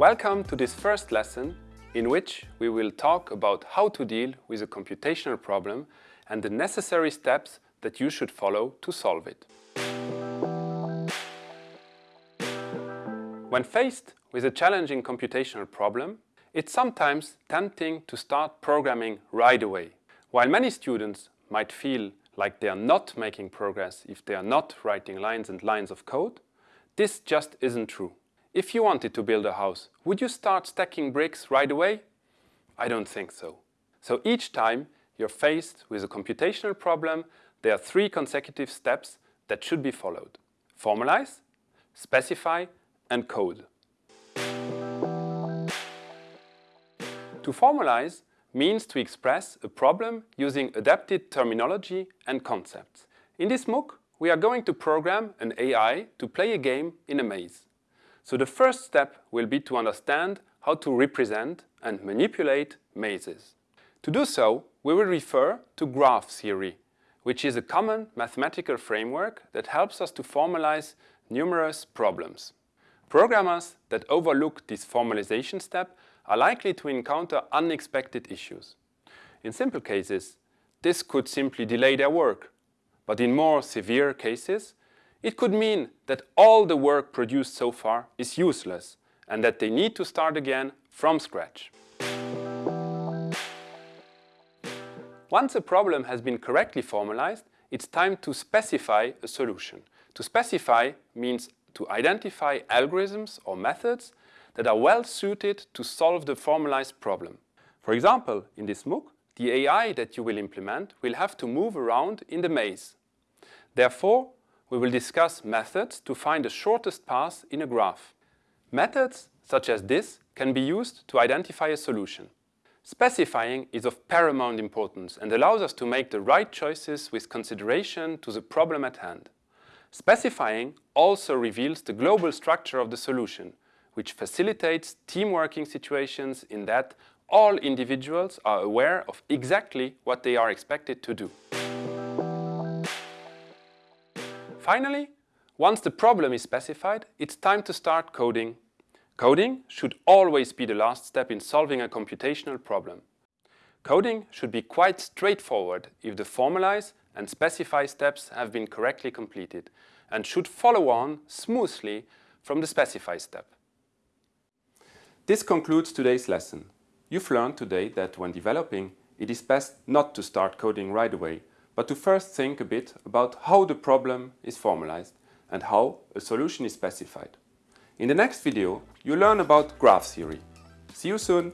Welcome to this first lesson in which we will talk about how to deal with a computational problem and the necessary steps that you should follow to solve it. When faced with a challenging computational problem, it's sometimes tempting to start programming right away. While many students might feel like they are not making progress if they are not writing lines and lines of code, this just isn't true. If you wanted to build a house, would you start stacking bricks right away? I don't think so. So each time you're faced with a computational problem, there are three consecutive steps that should be followed. Formalize, specify and code. To formalize means to express a problem using adapted terminology and concepts. In this MOOC, we are going to program an AI to play a game in a maze. So the first step will be to understand how to represent and manipulate mazes. To do so, we will refer to graph theory, which is a common mathematical framework that helps us to formalize numerous problems. Programmers that overlook this formalization step are likely to encounter unexpected issues. In simple cases, this could simply delay their work, but in more severe cases, it could mean that all the work produced so far is useless and that they need to start again from scratch. Once a problem has been correctly formalized, it's time to specify a solution. To specify means to identify algorithms or methods that are well suited to solve the formalized problem. For example, in this MOOC, the AI that you will implement will have to move around in the maze. Therefore, we will discuss methods to find the shortest path in a graph. Methods such as this can be used to identify a solution. Specifying is of paramount importance and allows us to make the right choices with consideration to the problem at hand. Specifying also reveals the global structure of the solution, which facilitates team working situations in that all individuals are aware of exactly what they are expected to do. Finally, once the problem is specified, it's time to start coding Coding should always be the last step in solving a computational problem. Coding should be quite straightforward if the formalize and specify steps have been correctly completed and should follow on smoothly from the specify step. This concludes today's lesson. You've learned today that when developing, it is best not to start coding right away, but to first think a bit about how the problem is formalized and how a solution is specified. In the next video, you learn about graph theory. See you soon!